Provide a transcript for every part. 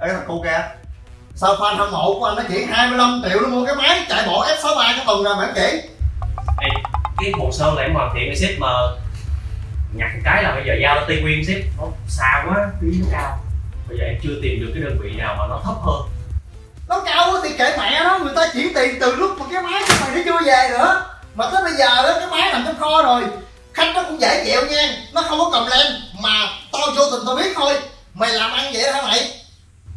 Ê thằng cu kìa. Sao fan hâm mộ của anh nó chỉ 25 triệu nó mua cái máy chạy bộ F63 cái tuần rồi mà chỉ Ê, cái hồ sơ là em hoàn thiện cái ship mà nhặt một cái là bây giờ giao cho Tây Nguyên ship. Nó xa quá phí nó cao. Bây giờ em chưa tìm được cái đơn vị nào mà nó thấp hơn. Nó cao quá thì kệ mẹ nó Người ta chuyển tiền từ lúc mà cái máy của mày nó chưa về nữa. Mà tới bây giờ đó cái máy nằm trong kho rồi. Khách nó cũng dễ chịu nha Nó không có cầm lên Mà tao vô tình tao biết thôi. Mày làm ăn vậy hả mày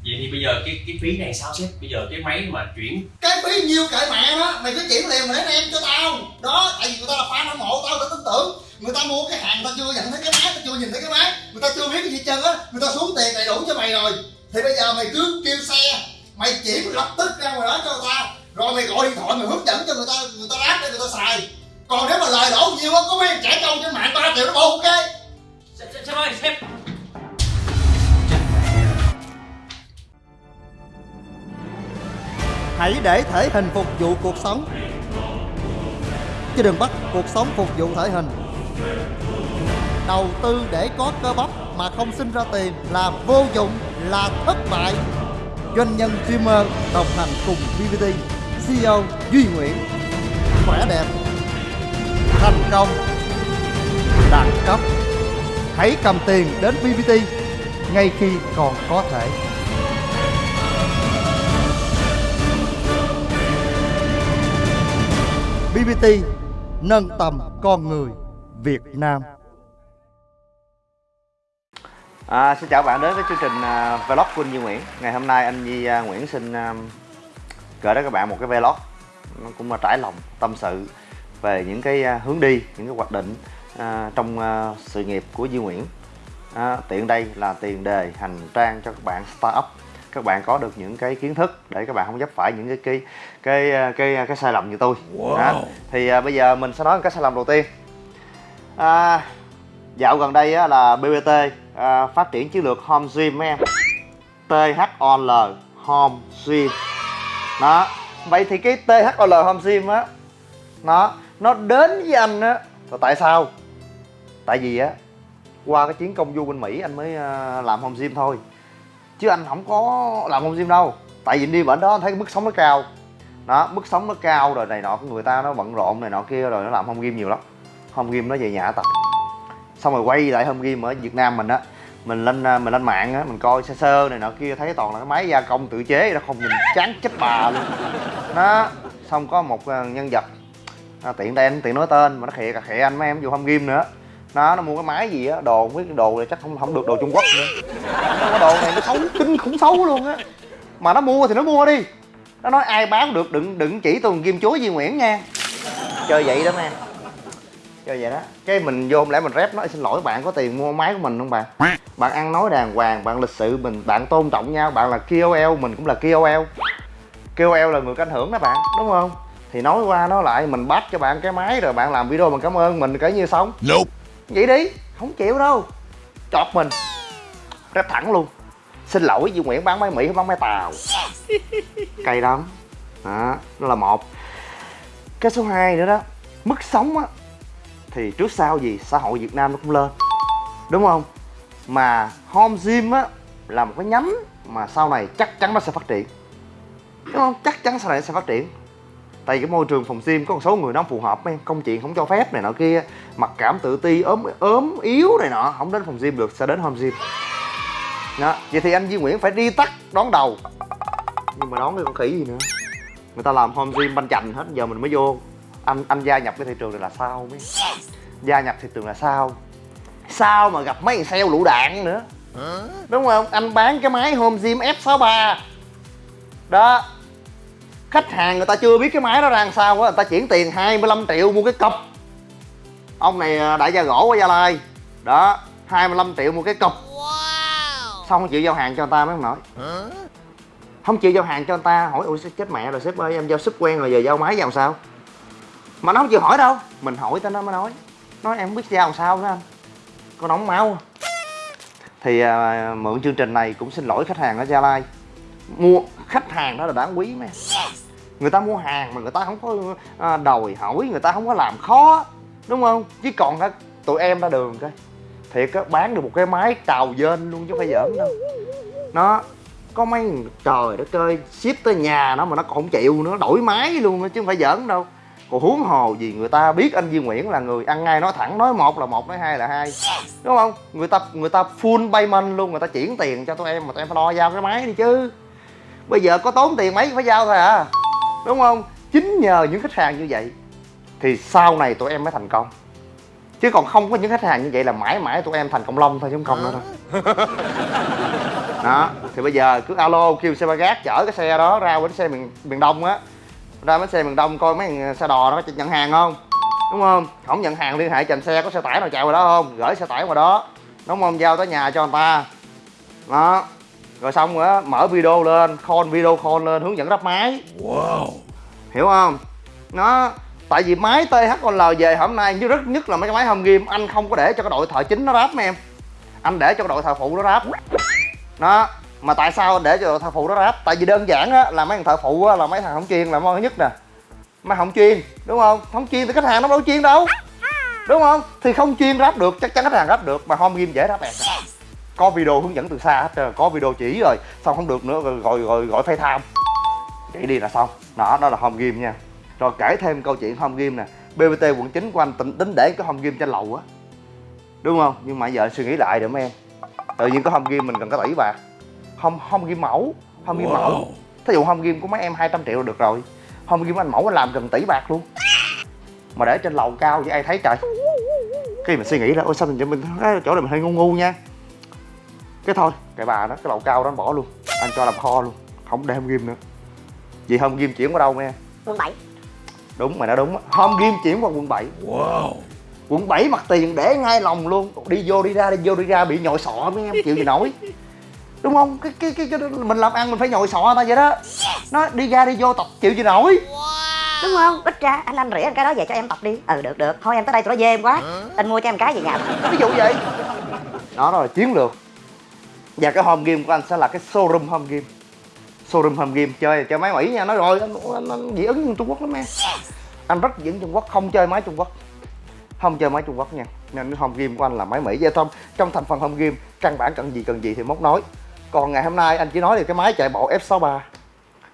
vậy thì bây giờ cái cái phí này sao ship bây giờ cái máy mà chuyển cái phí nhiêu kệ mẹ nó mày cứ chuyển liền để em cho tao. Đó tại vì người ta là fan hâm mộ tao tao tin tưởng. Người ta mua cái hàng người ta chưa nhận thấy cái máy tao chưa nhìn thấy cái máy. Người ta chưa biết cái gì trơn á người ta xuống tiền đầy đủ cho mày rồi. Thì bây giờ mày cứ kêu xe mày chuyển lập tức ra ngoài đó cho người ta rồi mày gọi điện thoại mày hướng dẫn cho người ta người ta ráp để người ta xài. Còn nếu mà lời đổ nhiều á có mấy trẻ trâu trên mạng ba triệu nó bộ ok? Sếp sếp ơi sếp hãy để thể hình phục vụ cuộc sống. Chứ đừng bắt cuộc sống phục vụ thể hình. Đầu tư để có cơ bắp mà không sinh ra tiền là vô dụng, là thất bại. Doanh nhân streamer đồng hành cùng VVT CEO Duy Nguyễn. Khỏe đẹp. Thành công. Đẳng cấp. Hãy cầm tiền đến VVT ngay khi còn có thể. BBT nâng tầm con người Việt Nam. À, xin chào bạn đến với chương trình uh, vlog của anh Duy Nguyễn Ngày hôm nay anh Duy uh, Nguyễn xin uh, gửi đến các bạn một cái vlog Nó cũng là trải lòng, tâm sự về những cái uh, hướng đi, những cái hoạch định uh, trong uh, sự nghiệp của Duy Nguyễn à, Tiện đây là tiền đề hành trang cho các bạn startup các bạn có được những cái kiến thức để các bạn không dấp phải những cái cái cái cái cái, sai lầm như tôi. Wow. Đó. thì à, bây giờ mình sẽ nói cái sai lầm đầu tiên. À, dạo gần đây á, là BBT à, phát triển chiến lược home gym mấy em? THOL home gym. Đó. Vậy thì cái THOL home gym á nó nó đến với anh á. Là tại sao? Tại vì á qua cái chuyến công du bên Mỹ anh mới à, làm home gym thôi chứ anh không có làm home gym đâu. Tại vì đi bển đó anh thấy cái mức sống nó cao. Đó mức sống nó cao rồi này nọ người ta nó bận rộn này nọ kia rồi nó làm home gym nhiều lắm. Home gym nó về nhà tập. Xong rồi quay lại home gym ở Việt Nam mình á. Mình lên à, mình lên mạng á mình coi sơ sơ này nọ kia thấy toàn là cái máy gia công tự chế nó không nhìn chán chết bà luôn. Đó xong có một à, nhân vật à, tiện đây anh tiện nói tên mà nó khịa cả khịa anh mấy em vô home gym nữa nó nó mua cái máy gì á, đồ không cái đồ này chắc không không được đồ Trung Quốc nữa. Cái đồ này nó xấu, kinh khủng xấu luôn á. Mà nó mua thì nó mua đi. Nó nói ai bán được, đừng đừng chỉ tôi kim chúa Duy Nguyễn nha. Chơi vậy đó em chơi vậy đó. Cái mình vô, không lẽ mình rep nói xin lỗi bạn có tiền mua máy của mình không bạn bạn ăn nói đàng hoàng, bạn lịch sự, mình, bạn tôn trọng nhau, bạn là KOL mình cũng là KOL KOL là người có ảnh hưởng đó, bạn, đúng không? Thì nói qua nói lại, mình bắt cho bạn cái máy rồi bạn làm video, mình cảm ơn, mình kể như xong. Nope vậy đi không chịu đâu. Chọt mình. Rep thẳng luôn. Xin lỗi Duy Nguyễn bán máy Mỹ không bán máy Tàu. Cay lắm đó đó là một. Cái số 2 nữa đó mức sống á thì trước sau gì xã hội Việt Nam nó cũng lên. Đúng không? Mà home gym á là một cái nhánh mà sau này chắc chắn nó sẽ phát triển. Đúng không? Chắc chắn sau này nó sẽ phát triển tại cái môi trường phòng gym có một số người nó không phù hợp em công chuyện không cho phép này nọ kia mặc cảm tự ti ốm ốm yếu này nọ không đến phòng gym được sẽ đến home gym đó vậy thì anh Duy Nguyễn phải đi tắt đón đầu. Nhưng mà đón cái con khỉ gì nữa? Người ta làm home gym banh chành hết giờ mình mới vô. Anh anh gia nhập cái thị trường này là sao mấy gia nhập thị trường là sao? Sao mà gặp mấy thằng sale lũ đạn nữa? Đúng không? Anh bán cái máy home gym F63 đó khách hàng người ta chưa biết cái máy đó ra làm sao á người ta chuyển tiền 25 triệu mua cái cọc ông này à, đại gia gỗ ở gia lai. Đó 25 triệu mua cái cọc xong không chịu giao hàng cho người ta mấy ông nói không chịu giao hàng cho người ta hỏi ủa chết mẹ rồi sếp ơi em giao ship quen rồi giờ giao máy làm sao? Mà nó không chịu hỏi đâu. Mình hỏi tới nó mới nói. Nói em không biết giao làm sao đó anh. Có nóng máu. Thì à, mượn chương trình này cũng xin lỗi khách hàng ở gia lai mua khách hàng đó là đáng quý mấy người ta mua hàng mà người ta không có à, đòi hỏi người ta không có làm khó đúng không? Chứ còn á tụi em ra đường coi. Thiệt á bán được một cái máy cào dên luôn chứ không phải giỡn đâu. Nó có mấy trời đất ơi ship tới nhà nó mà nó còn không chịu nữa đổi máy luôn chứ không phải giỡn đâu. Còn huống hồ gì người ta biết anh Duy Nguyễn là người ăn ngay nói thẳng nói một là một nói hai là hai đúng không? Người ta người ta full payment luôn người ta chuyển tiền cho tụi em mà tụi em phải lo giao cái máy đi chứ bây giờ có tốn tiền mấy phải giao thôi à. Đúng không? Chính nhờ những khách hàng như vậy thì sau này tụi em mới thành công. Chứ còn không có những khách hàng như vậy là mãi mãi tụi em thành công long thôi chứ không nữa đâu. Đó thì bây giờ cứ alo kêu xe ba gác chở cái xe đó ra bến xe miền miền đông á. Ra bến xe miền đông coi mấy thằng xe đò nó có nhận hàng không? Đúng không? Không nhận hàng liên hệ chành xe có xe tải nào chạy vào đó không? Gửi xe tải vào đó. Đúng không? Giao tới nhà cho người ta. Đó rồi xong á mở video lên call video call lên hướng dẫn lắp máy. Wow. hiểu không? Nó tại vì máy THOL về hôm nay như rất nhất là mấy cái máy home game anh không có để cho cái đội thợ chính nó ráp mấy em. Anh để cho cái đội thợ phụ nó ráp. Đó mà tại sao để cho đội thợ phụ nó ráp? Tại vì đơn giản á là mấy thằng thợ phụ á là mấy thằng không chuyên là thứ nhất nè. Mấy không chuyên đúng không? Không chuyên thì khách hàng nó đâu chuyên đâu. Đúng không? Thì không chuyên ráp được chắc chắn khách hàng ráp được mà home game dễ ráp bẹt có video hướng dẫn từ xa hết trơn có video chỉ rồi xong không được nữa rồi gọi gọi gọi tham chạy đi là xong. Đó đó là home game nha. Rồi kể thêm câu chuyện home game nè. Bbt quận 9 của anh tính, tính để cái home game trên lầu á. Đúng không? Nhưng mà giờ suy nghĩ lại được mấy em. Tự nhiên có home game mình cần có tỷ bạc home home game mẫu home game mẫu. Wow. thí dụ home game của mấy em 200 triệu là được rồi. Home game anh mẫu anh làm gần tỷ bạc luôn. Mà để trên lầu cao vậy ai thấy trời? Cái mình suy nghĩ là ôi sao mình mình cái chỗ này mình hơi ngu ngu nha cái thôi cái bà đó cái lầu cao đó anh bỏ luôn. Anh cho làm kho luôn không để home game nữa. Vì home game chuyển qua đâu nghe? Quận 7 đúng mày nói đúng á. home game chuyển qua quận 7 Wow. quận 7 mặt tiền để ngay lòng luôn. Đi vô đi ra đi vô đi ra bị nhồi sọ mấy em chịu gì nổi. Đúng không? Cái cái cái, cái mình làm ăn mình phải nhồi sọ ta vậy đó. Nó đi ra đi vô tập chịu gì nổi. Đúng không? Ít ra anh anh rỉa anh cái đó về cho em tập đi. Ừ được được. Thôi em tới đây tụi nó dê em quá. Anh mua cho em cái về nhà. Ví dụ vậy đó rồi chiến lược và cái home game của anh sẽ là cái showroom home game. Showroom home game chơi chơi máy mỹ nha nói rồi anh, anh, anh dị ứng Trung Quốc lắm em. Anh rất dị ứng Trung Quốc không chơi máy Trung Quốc. Không chơi máy Trung Quốc nha. Nên home game của anh là máy Mỹ. Vậy thôi trong thành phần home game căn bản cần gì cần gì thì móc nói. Còn ngày hôm nay anh chỉ nói là cái máy chạy bộ F63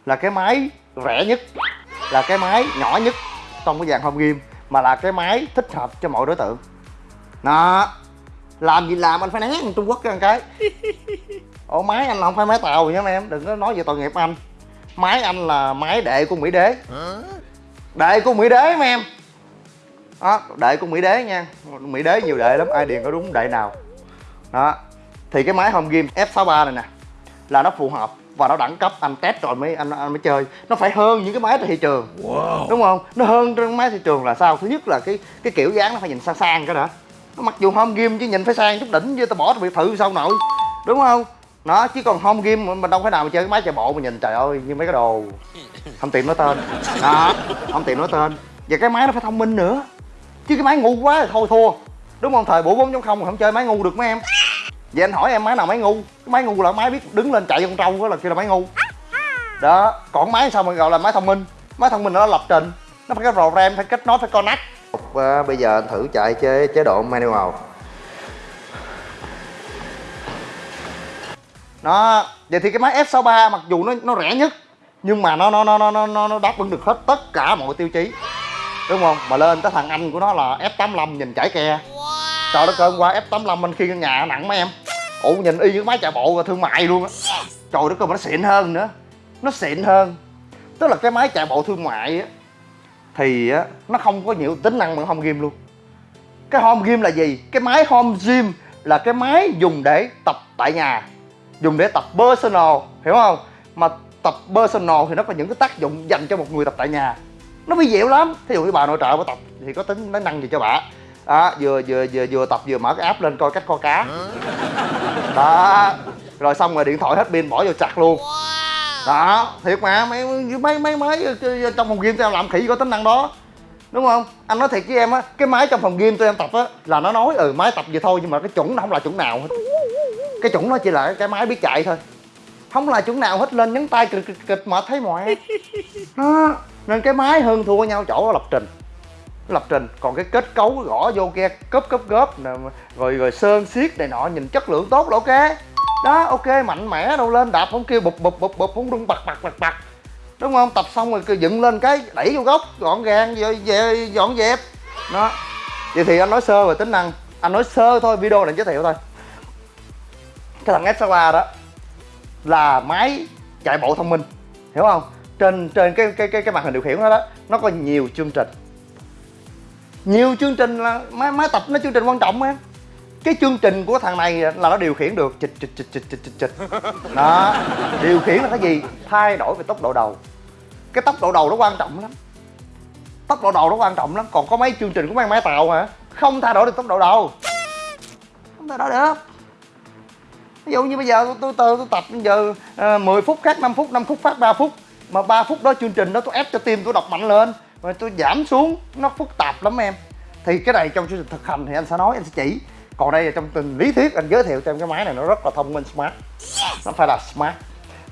là cái máy rẻ nhất là cái máy nhỏ nhất trong cái dàn home game mà là cái máy thích hợp cho mọi đối tượng. Đó làm gì làm anh phải né thằng Trung Quốc cái cái. Ổ máy anh là không phải máy tàu nha em? Đừng có nói về tội nghiệp anh. Máy anh là máy đệ của Mỹ đế. Đệ của Mỹ đế mấy em. Đó đệ của Mỹ đế nha. Mỹ đế nhiều đệ lắm ai điền có đúng đệ nào. Đó thì cái máy home game F63 này nè là nó phù hợp và nó đẳng cấp. Anh test rồi mới anh, anh mới chơi. Nó phải hơn những cái máy trên thị trường. Wow. đúng không? Nó hơn trên máy thị trường là sao? Thứ nhất là cái cái kiểu dáng nó phải nhìn sang sang cái đã mặc dù home game chứ nhìn phải sang chút đỉnh chứ, tao bỏ tao biệt thự sao nội? Đúng không? Nó chứ còn home game mình đâu phải nào mà chơi cái máy chạy bộ mà nhìn, trời ơi, như mấy cái đồ. Không tiện nói tên. Đó, không tiện nói tên. Và cái máy nó phải thông minh nữa. Chứ cái máy ngu quá thì thôi thua. Đúng không? Thời buổi 4.0 mà không chơi máy ngu được mấy em? Vậy anh hỏi em máy nào máy ngu? Cái máy ngu là máy biết đứng lên chạy con trâu đó là kia là máy ngu. Đó, còn máy sao mà gọi là máy thông minh? Máy thông minh nó lập trình. Nó phải có program, phải kết nối, phải connect và bây giờ anh thử chạy chế chế độ manual. Nó vậy thì cái máy F63 mặc dù nó nó rẻ nhất, nhưng mà nó nó nó nó nó nó đáp ứng được hết tất cả mọi tiêu chí. Đúng không? Mà lên tới thằng anh của nó là F85 nhìn chảy ke. Trời đất ơi, hôm qua F85 anh khi căn nhà nặng mấy em. Ủ nhìn y như cái máy chạy bộ thương mại luôn á. Trời đất ơi, mà nó xịn hơn nữa. Nó xịn hơn. Tức là cái máy chạy bộ thương mại á thì á nó không có nhiều tính năng bằng home game luôn. Cái home game là gì? Cái máy home gym là cái máy dùng để tập tại nhà dùng để tập personal hiểu không? Mà tập personal thì nó có những cái tác dụng dành cho một người tập tại nhà. Nó vi diệu lắm. Thí dụ như bà nội trợ bà tập thì có tính tính năng gì cho bà? Đó vừa vừa vừa vừa tập vừa mở cái app lên coi cách kho cá. Đó. Rồi xong rồi điện thoại hết pin bỏ vô chặt luôn đó, thiệt mà, mấy mấy mấy máy trong phòng game tụi em làm khỉ có tính năng đó. Đúng không? Anh nói thiệt với em á, cái máy trong phòng game tụi em tập á, là nó nói ừ máy tập vậy thôi, nhưng mà cái chuẩn nó không là chuẩn nào hết. Cái chuẩn nó chỉ là cái máy biết chạy thôi. Không là chuẩn nào hết, lên nhấn tay kịch kịch kịch mà thấy mọi đó, nên cái máy hơn thua nhau chỗ lập trình. Lập trình, còn cái kết cấu gõ vô kia cớp cớp góp rồi rồi sơn xiết này nọ, nhìn chất lượng tốt là ok đó ok mạnh mẽ đâu lên đạp không kêu bụp bụp bụp bụp không đung bật bật bật bật đúng không? Tập xong rồi cứ dựng lên cái đẩy vô góc gọn gàng về, về dọn dẹp. Đó. Vậy thì anh nói sơ về tính năng. Anh nói sơ thôi video này giới thiệu thôi. Cái thằng S63 đó là máy chạy bộ thông minh hiểu không? Trên trên cái cái cái cái màn hình điều khiển đó, đó nó có nhiều chương trình. Nhiều chương trình là máy máy tập nó chương trình quan trọng em cái chương trình của thằng này là nó điều khiển được chịch chịch chịch chịch chịch chịch chịch. Đó. Điều khiển là cái gì? Thay đổi về tốc độ đầu. Cái tốc độ đầu nó quan trọng lắm. Tốc độ đầu nó quan trọng lắm. Còn có mấy chương trình của mấy máy tàu hả? Không thay đổi được tốc độ đầu. Không thay đổi được. Ví dụ như bây giờ tôi tôi, tôi, tôi tập bây giờ ờ, à, 10 phút khác 5 phút 5 phút phát 3 phút. Mà 3 phút đó chương trình đó tôi ép cho tim tôi đọc mạnh lên. Rồi tôi giảm xuống nó phức tạp lắm em. Thì cái này trong chương trình thực hành thì anh sẽ nói anh sẽ chỉ còn đây là trong tình lý thuyết anh giới thiệu cho em cái máy này nó rất là thông minh smart. Nó phải là smart.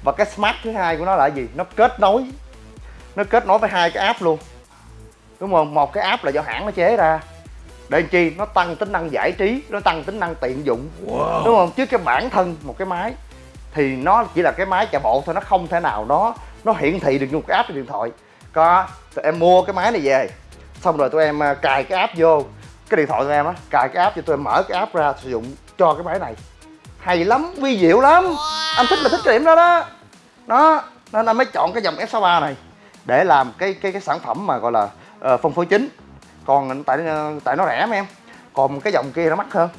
Và cái smart thứ hai của nó là gì? Nó kết nối. Nó kết nối với hai cái app luôn. Đúng không? Một cái app là do hãng nó chế ra. Để chi? Nó tăng tính năng giải trí nó tăng tính năng tiện dụng. Wow. đúng không? Chứ cái bản thân một cái máy thì nó chỉ là cái máy chạy bộ thôi nó không thể nào nó nó hiển thị được một cái app trên điện thoại. Có tụi em mua cái máy này về. Xong rồi tụi em à, cài cái app vô cái điện thoại của em á cài cái app cho tôi mở cái app ra sử dụng cho cái máy này. Hay lắm vi diệu lắm. Anh thích là thích cái điểm đó đó. Đó nên anh mới chọn cái dòng F63 này để làm cái cái cái sản phẩm mà gọi là uh, phân phối chính. Còn tại ờ, tại nó rẻ mà em. Còn cái dòng kia nó mắc hơn.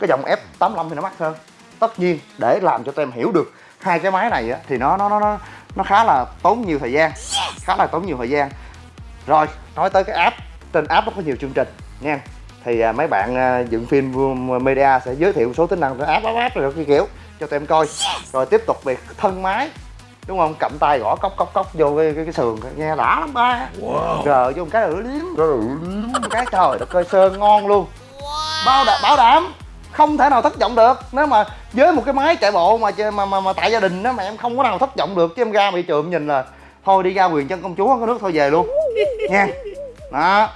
Cái dòng F85 thì nó mắc hơn. Tất nhiên để làm cho tụi em hiểu được hai cái máy này á, thì nó nó nó nó khá là tốn nhiều thời gian. Khá là tốn nhiều thời gian. Rồi nói tới cái app. Trên app nó có nhiều chương trình nha thì à, mấy bạn à, dựng phim media sẽ giới thiệu một số tính năng app app app rồi cái kiểu cho tụi em coi. Rồi tiếp tục về thân máy đúng không? Cầm tay gõ cốc cốc cốc vô cái cái, cái sườn nghe đã lắm ba. Wow. rờ vô một cái rửa liếm cái trời đất ơi sơn ngon luôn. Bao đảm bảo đảm không thể nào thất vọng được. Nếu mà với một cái máy chạy bộ mà mà mà, mà tại gia đình đó mà em không có nào thất vọng được chứ em ra bị trường nhìn là thôi đi ra quyền chân công chúa có nước thôi về luôn. Nha. Đó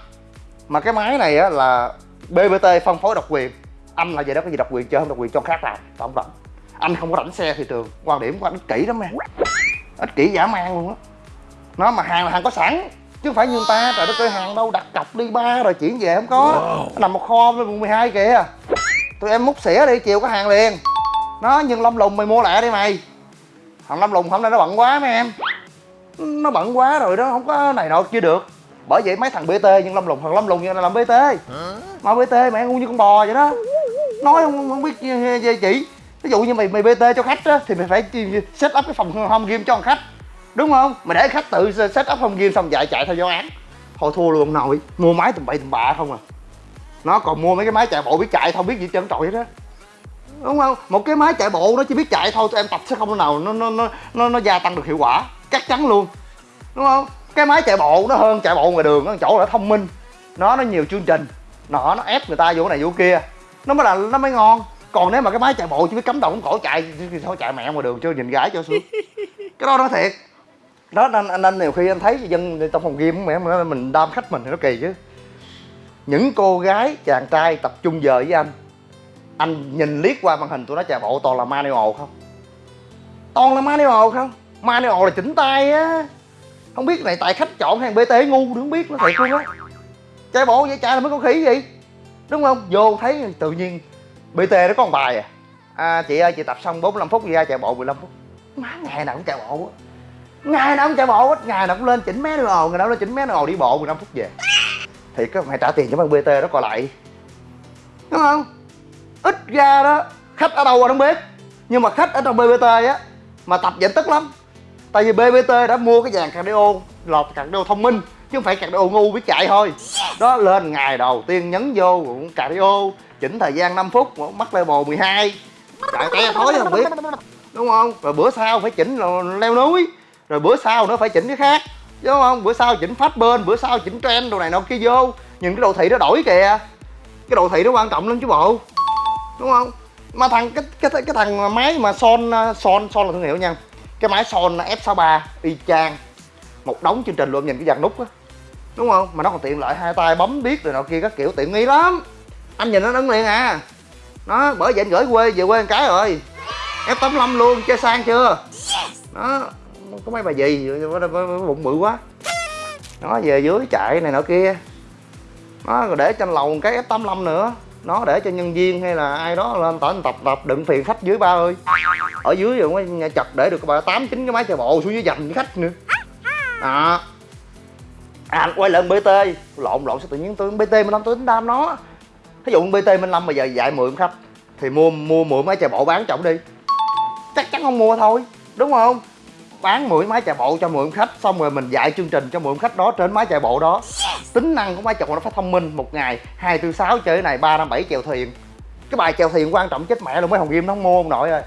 mà cái máy này á là bbt phân phối độc quyền. Anh là vậy đó có gì độc quyền chơi không? Độc quyền cho khác làm không rảnh. Anh không có rảnh xe thị trường quan điểm của anh ích kỷ lắm em. Ích kỷ dã man luôn á. Nó mà hàng là hàng có sẵn chứ không phải như người ta trời đất ơi hàng đâu đặt cọc đi ba rồi chuyển về không có. Wow. nằm một kho với quận 12 kìa. Tụi em múc xỉa đi chiều có hàng liền. Nó nhưng lâm lùng mày mua lại đi mày. Thằng lâm lùng hôm nay nó bận quá mấy em. Nó bận quá rồi đó không có này nọ chưa được bởi vậy mấy thằng bt nhưng lâm lùng thằng lâm lùng như là làm bt mà bt mẹ ngu như con bò vậy đó. Nói không, không biết chị ví dụ như mày mày bt cho khách á thì mày phải set up cái phòng home game cho thằng khách. Đúng không? Mày để khách tự set up home game xong chạy chạy theo giáo án. Thôi thua luôn nội. Mua máy tầm bậy tầm bạ không à. Nó còn mua mấy cái máy chạy bộ biết chạy không biết gì trơn trọi đó đúng không? Một cái máy chạy bộ nó chỉ biết chạy thôi tụi em tập sẽ không nào nó nó nó nó, nó gia tăng được hiệu quả. Chắc chắn luôn. Đúng không cái máy chạy bộ nó hơn chạy bộ ngoài đường nó chỗ là thông minh. Nó nó nhiều chương trình. Nó nó ép người ta vô này vô kia. Nó mới là nó mới ngon. Còn nếu mà cái máy chạy bộ chỉ biết cắm đầu cắm cổ chạy thì thôi chạy mẹ ngoài đường chưa nhìn gái cho xuống. Cái đó nó thiệt. Đó nên anh anh nhiều khi anh thấy dân trong phòng game mẹ mình đam khách mình thì nó kỳ chứ. Những cô gái chàng trai tập trung giờ với anh anh nhìn liếc qua màn hình tụi nó chạy bộ toàn là manual không? Toàn là manual không? Manual là chỉnh tay á không biết này, tại khách chọn hàng bt ngu đừng biết nó thiệt luôn á. Chạy bộ vậy, chạy là mới có khỉ gì đúng không? Vô thấy tự nhiên bt nó có một bài à. À chị ơi, chị tập xong 45 phút ra chạy bộ 15 phút. Má, ngày nào cũng chạy bộ á. Ngày nào cũng chạy bộ hết ngày nào cũng lên chỉnh mé đồ, ngày nào lên chỉnh mé đồ, đi bộ 15 phút về. Thì có mày trả tiền cho bằng bt đó còn lại. Đúng không? Ít ra đó, khách ở đâu anh không biết. Nhưng mà khách ở trong bbt á, mà tập vậy tức lắm tại vì bbt đã mua cái dàn cardio lọt cardio thông minh, chứ không phải cardio ngu biết chạy thôi. Đó, lên ngày đầu tiên nhấn vô cardio, chỉnh thời gian 5 phút mắc level 12 chạy te thối không biết. Đúng không? Rồi bữa sau phải chỉnh leo núi, rồi bữa sau nó phải chỉnh cái khác. Đúng không? Bữa sau chỉnh phát bên, bữa sau chỉnh trend, đồ này nọ kia vô. Nhìn cái đồ thị nó đổi kìa. Cái đồ thị nó quan trọng lắm chứ bộ. Đúng không? Mà thằng, cái cái cái thằng máy mà son son son là thương hiệu nha cái máy son F63 y chang. Một đống chương trình luôn, nhìn cái dàn nút á. Đúng không? Mà nó còn tiện lợi, hai tay bấm biết rồi nọ kia, các kiểu, tiện nghi lắm. Anh nhìn nó ấn liền à. Nó, bởi vậy anh gửi quê, về quê một cái rồi. F85 luôn, chơi sang chưa? Đó có mấy bà gì bụng bự quá. Nó về dưới chạy này nọ kia. Nó rồi để trên lầu một cái F85 nữa. Nó để cho nhân viên hay là ai đó lên tỏ tập tập đựng phiền khách dưới ba ơi ở dưới rồi nhà chật để được bà tám chín cái máy chạy bộ xuống dưới dành với khách nữa. À à quay lại bt lộn lộn, sao tự nhiên tôi bt mình năm tôi tính đam nó. Ví dụ bt mình năm mà giờ dạy mượn khách, thì mua mua mượn máy chạy bộ bán trọng đi. Chắc chắn không mua thôi, đúng không? Bán mượn máy chạy bộ cho mượn khách, xong rồi mình dạy chương trình cho mượn khách đó trên máy chạy bộ đó. Tính năng của máy chạy bộ nó phải thông minh một ngày, hai, tư, sáu, chơi cái này ba, năm, bảy, chèo thuyền. Cái bài chèo thuyền quan trọng chết mẹ luôn, mấy hồng game nó không mua ông nội ơi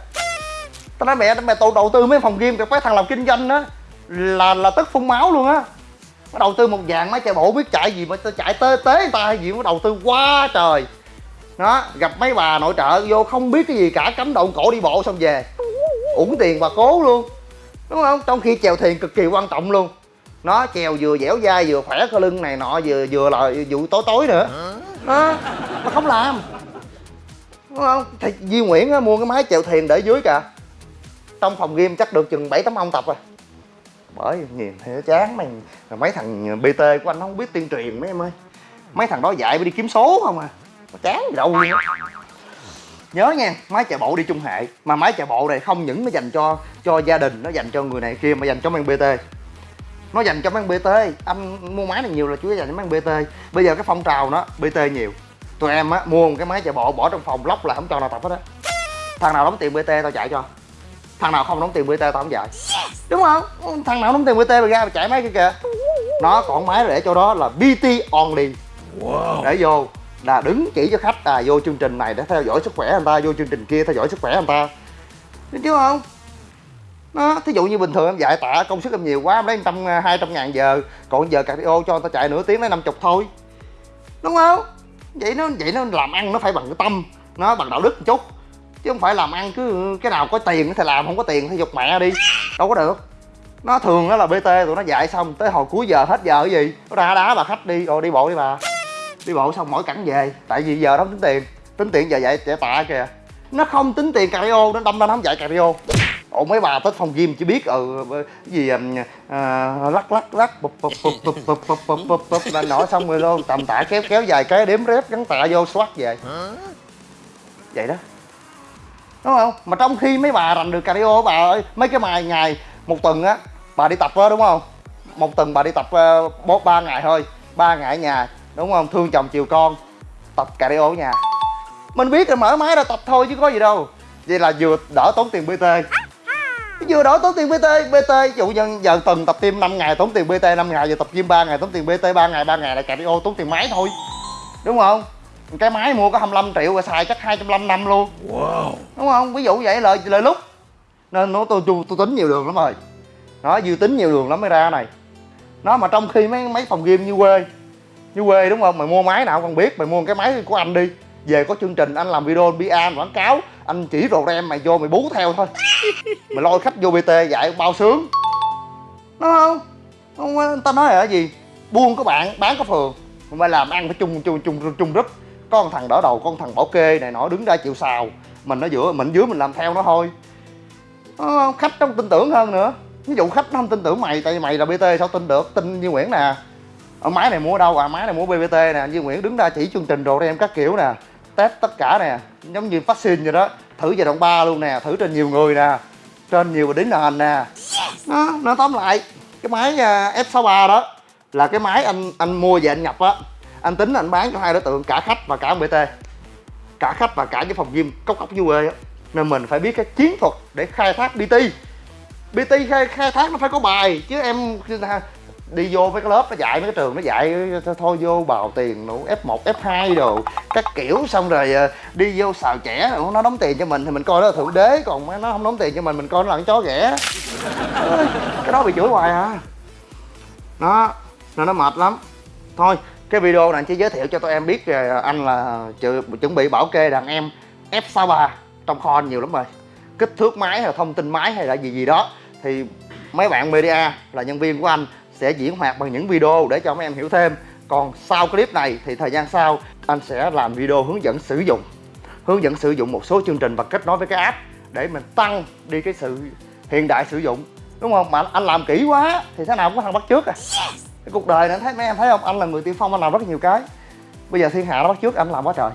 tao nói mẹ mẹ tôi đầu tư mấy phòng game cái thằng làm kinh doanh đó là là tức phun máu luôn á. Nó đầu tư một vàng máy chạy bộ biết chạy gì mà tao chạy tế tế người ta hay gì nó đầu tư quá trời. Đó gặp mấy bà nội trợ vô không biết cái gì cả cắm động cổ đi bộ xong về. Uổng tiền bà cố luôn. Đúng không? Trong khi chèo thuyền cực kỳ quan trọng luôn. Nó chèo vừa dẻo dai vừa khỏe cơ lưng này nọ vừa vừa là vụ tối tối nữa. Đó nó không làm. Đúng không? Thì Duy Nguyễn á, mua cái máy chèo thuyền để dưới kìa trong phòng game chắc được chừng bảy tấm ông tập rồi. Bởi nhìn thấy chán mày mấy thằng bt của anh không biết tuyên truyền mấy em ơi. Mấy thằng đó dạy mới đi kiếm số không à. Mà chán gì đâu luôn nhớ nha, máy chạy bộ đi chung hệ. Mà máy chạy bộ này không những nó dành cho cho gia đình, nó dành cho người này kia mà dành cho mấy bt nó dành cho mấy bt anh mua máy này nhiều là chủ yếu dành cho mấy bt bây giờ cái phong trào nó bt nhiều. Tụi em á, mua một cái máy chạy bộ bỏ trong phòng, lóc là không cho nào tập hết á. Thằng nào đóng tiền bt tao chạy cho thằng nào không đóng tiền bt tao không chạy đúng không? Thằng nào đóng tiền bt mà ra mà chạy máy kia kìa. Nó còn máy để cho đó là bt only. Wow. để vô là đứng chỉ cho khách à vô chương trình này để theo dõi sức khỏe anh ta vô chương trình kia theo dõi sức khỏe anh ta. Đúng chứ không? Nó thí dụ như bình thường em dạy tạ công sức em nhiều quá em lấy trăm hai trăm ngàn giờ còn giờ cardio cho người ta chạy nửa tiếng lấy năm chục thôi. Đúng không? Vậy nó vậy nó làm ăn nó phải bằng cái tâm nó bằng đạo đức một chút chứ không phải làm ăn cứ cái nào có tiền thì làm không có tiền thì dục mẹ đi đâu có được nó thường đó là bt tụi nó dạy xong tới hồi cuối giờ hết giờ cái gì nó ra đá bà khách đi rồi đi bộ đi bà đi bộ xong mỗi cẳng về tại vì giờ đó tính tiền tính tiền giờ dạy trẻ tạ kìa nó không tính tiền cardio nó đâm ra nó không dạy cardio ủa mấy bà tới phòng gym chỉ biết ừ cái gì à, lắc lắc lắc bụp bụp bụp bụp bụp bụp bụp bụp bụp là nổi xong rồi luôn tầm tạ kéo kéo dài cái đếm rép gắn tạ vô xoát về vậy đó đúng không? Mà trong khi mấy bà rành được cardio bà ơi, mấy cái bài ngày, một tuần á, bà đi tập đó đúng không? Một tuần bà đi tập ờ, bốn ba ngày thôi, ba ngày ở nhà, đúng không? Thương chồng chiều con, tập cardio ở nhà. Mình biết là mở máy ra tập thôi chứ có gì đâu. Vậy là vừa đỡ tốn tiền bt vừa đỡ tốn tiền bt bt dụ nhân giờ tuần tập tim 5 ngày tốn tiền bt 5 ngày giờ tập gym 3 ngày tốn tiền bt 3 ngày 3 ngày là cardio tốn tiền máy thôi. Đúng không? Cái máy mua có 25 triệu rồi xài chắc 250 năm luôn. Wow. đúng không? Ví dụ vậy lời lời lúc. Nên nó tôi, tôi tôi tính nhiều đường lắm rồi. Nó dư tính nhiều đường lắm mới ra này. Nó mà trong khi mấy mấy phòng game như quê. Như quê đúng không? Mày mua máy nào còn biết mày mua cái máy của anh đi. Về có chương trình anh làm video bia quảng cáo. Anh chỉ đồ em mày vô mày bú theo thôi. Mày lôi khách vô bt dạy bao sướng. Đúng không? Không tao nói là gì? Buôn có bạn bán có phường. Mày làm ăn phải chung chung chung chung group con thằng đỡ đầu con thằng bảo kê này nọ đứng ra chịu xào mình ở giữa mình dưới mình làm theo nó thôi. À, khách nó tin tưởng hơn nữa. Ví dụ khách nó không tin tưởng mày tại vì mày là bt sao tin được? Tin như nguyễn nè. Ở máy này mua ở đâu? À máy này mua bbt nè. Như nguyễn đứng ra chỉ chương trình đồ em các kiểu nè. Test tất cả nè. Giống như vaccine vậy đó. Thử giai đoạn 3 luôn nè. Thử trên nhiều người nè. Trên nhiều đính nền nè. Nó nó tóm lại cái máy à, F63 đó là cái máy anh anh mua về anh nhập á anh tính anh bán cho hai đối tượng cả khách và cả bt cả khách và cả cái phòng gym cốc cốc như quê nên mình phải biết cái chiến thuật để khai thác bt bt khai, khai thác nó phải có bài chứ em đi vô mấy cái lớp nó dạy mấy cái trường nó dạy thôi vô bào tiền đủ f 1 f 2 đồ các kiểu. Xong rồi ờ, đi vô xào trẻ nó đóng tiền cho mình thì mình coi đó là thượng đế còn nó không đóng tiền cho mình mình coi nó là con chó ghẻ. Cái đó bị chửi hoài à. Nó nên nó mệt lắm. Thôi cái video này anh chỉ giới thiệu cho tụi em biết anh là chuẩn bị bảo kê đàn em F63 trong kho anh nhiều lắm rồi. Kích thước máy hay thông tin máy hay là gì gì đó. Thì mấy bạn media là nhân viên của anh sẽ diễn hoạt bằng những video để cho mấy em hiểu thêm. Còn sau clip này thì thời gian sau, anh sẽ làm video hướng dẫn sử dụng. Hướng dẫn sử dụng một số chương trình và kết nối với cái app để mình tăng đi cái sự hiện đại sử dụng. Đúng không? Mà anh làm kỹ quá thì thế nào cũng có thằng bắt trước à cái cuộc đời này thấy mấy em thấy không? Anh là người tiên phong anh làm rất nhiều cái. Bây giờ thiên hạ nó bắt trước anh làm quá trời.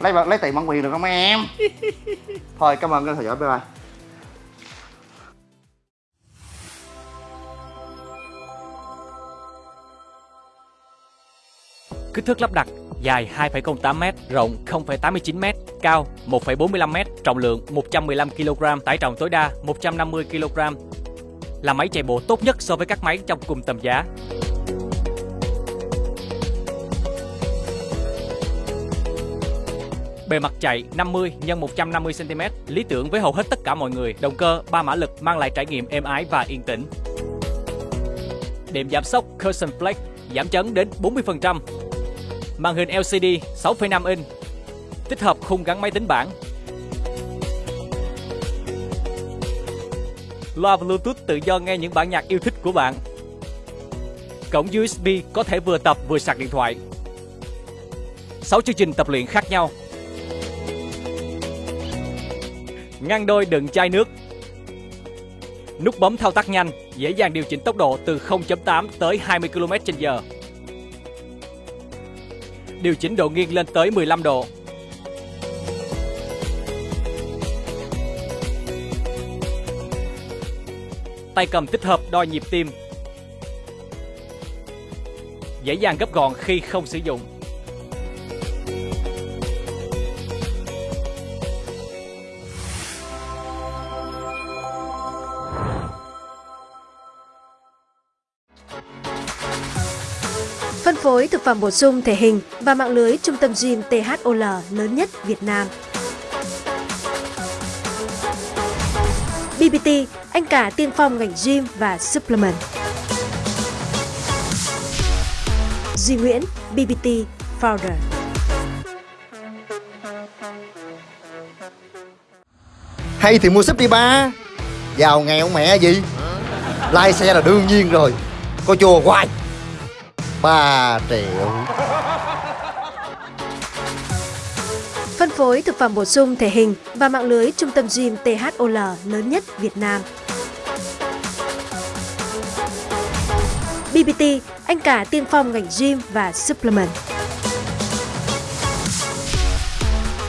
Lấy lấy tiền bản quyền được không mấy em? Thôi cảm ơn các theo dõi bye bye. Kích thước lắp đặt dài 2,08m, rộng 0,89m, cao 1,45m, trọng lượng 115 kg, tải trọng tối đa 150 kg. Là máy chạy bộ tốt nhất so với các máy trong cùng tầm giá. Bề mặt chạy 50 x 150 cm, lý tưởng với hầu hết tất cả mọi người. Động cơ 3 mã lực mang lại trải nghiệm êm ái và yên tĩnh. điểm giảm sốc Cushion Flex giảm chấn đến 40%. Màn hình LCD 6,5 inch Tích hợp khung gắn máy tính bảng Loa Bluetooth tự do nghe những bản nhạc yêu thích của bạn Cổng USB có thể vừa tập vừa sạc điện thoại 6 chương trình tập luyện khác nhau Ngăn đôi đựng chai nước Nút bấm thao tác nhanh, dễ dàng điều chỉnh tốc độ từ 0.8 tới 20 km/h điều chỉnh độ nghiêng lên tới 15 độ. Tay cầm tích hợp đo nhịp tim. Dễ dàng gấp gọn khi không sử dụng. Phối thực phẩm bổ sung thể hình và mạng lưới trung tâm gym THOL lớn nhất Việt Nam. BBT, anh cả tiên phong ngành gym và supplement. Duy Nguyễn, BBT Founder. Hay thì mua súp đi ba Giàu nghèo mẹ gì Lai xe là đương nhiên rồi Coi chùa hoài 3 triệu Phân phối thực phẩm bổ sung thể hình và mạng lưới trung tâm gym THOL lớn nhất Việt Nam. BBT, anh cả tiên phong ngành gym và supplement.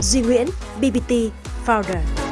Duy Nguyễn, BBT Founder.